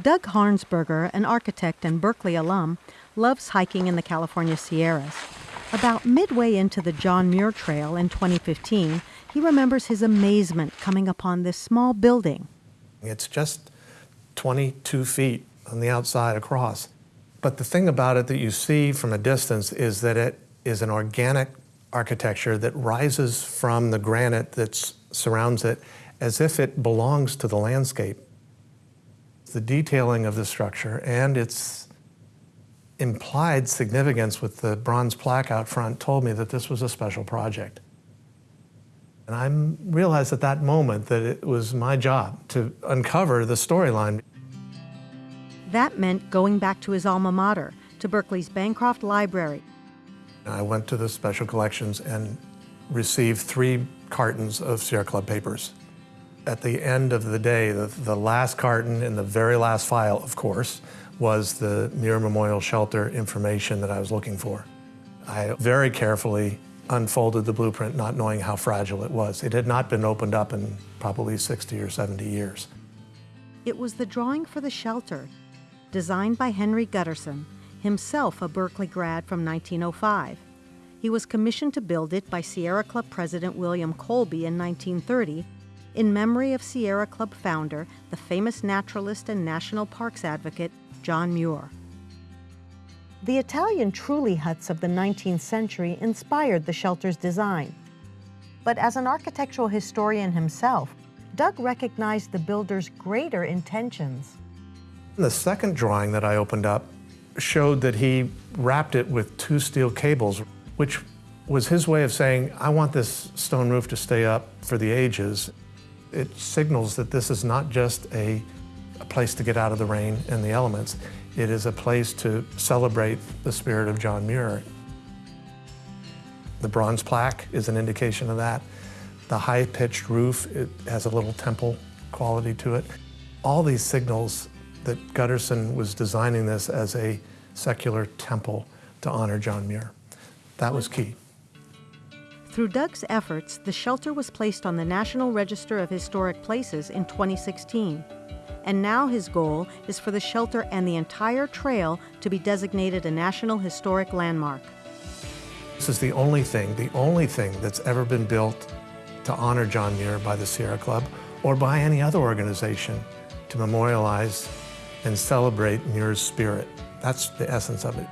Doug Harnsberger, an architect and Berkeley alum, loves hiking in the California Sierras. About midway into the John Muir Trail in 2015, he remembers his amazement coming upon this small building. It's just 22 feet on the outside across. But the thing about it that you see from a distance is that it is an organic architecture that rises from the granite that surrounds it as if it belongs to the landscape. The detailing of the structure and its implied significance with the bronze plaque out front told me that this was a special project. And I realized at that moment that it was my job to uncover the storyline. That meant going back to his alma mater, to Berkeley's Bancroft Library. I went to the special collections and received three cartons of Sierra Club papers. At the end of the day, the, the last carton and the very last file, of course, was the Muir Memorial Shelter information that I was looking for. I very carefully unfolded the blueprint not knowing how fragile it was. It had not been opened up in probably 60 or 70 years. It was the drawing for the shelter, designed by Henry Gutterson, himself a Berkeley grad from 1905. He was commissioned to build it by Sierra Club President William Colby in 1930 in memory of Sierra Club founder, the famous naturalist and national parks advocate, John Muir. The Italian trulli huts of the 19th century inspired the shelter's design. But as an architectural historian himself, Doug recognized the builder's greater intentions. The second drawing that I opened up showed that he wrapped it with two steel cables, which was his way of saying, I want this stone roof to stay up for the ages. It signals that this is not just a, a place to get out of the rain and the elements. It is a place to celebrate the spirit of John Muir. The bronze plaque is an indication of that. The high-pitched roof, it has a little temple quality to it. All these signals that Gutterson was designing this as a secular temple to honor John Muir. That was key. Through Doug's efforts, the shelter was placed on the National Register of Historic Places in 2016. And now his goal is for the shelter and the entire trail to be designated a National Historic Landmark. This is the only thing, the only thing that's ever been built to honor John Muir by the Sierra Club or by any other organization to memorialize and celebrate Muir's spirit. That's the essence of it.